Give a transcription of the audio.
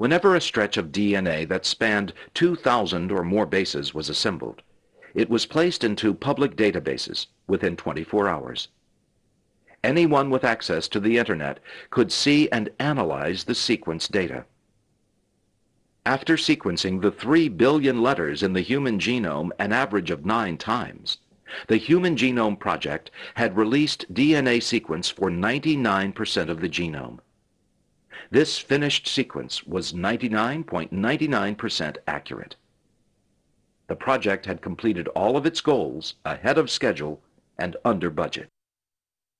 Whenever a stretch of DNA that spanned 2,000 or more bases was assembled, it was placed into public databases within 24 hours. Anyone with access to the Internet could see and analyze the sequence data. After sequencing the 3 billion letters in the human genome an average of nine times, the Human Genome Project had released DNA sequence for 99% of the genome. This finished sequence was 99.99% accurate. The project had completed all of its goals ahead of schedule and under budget.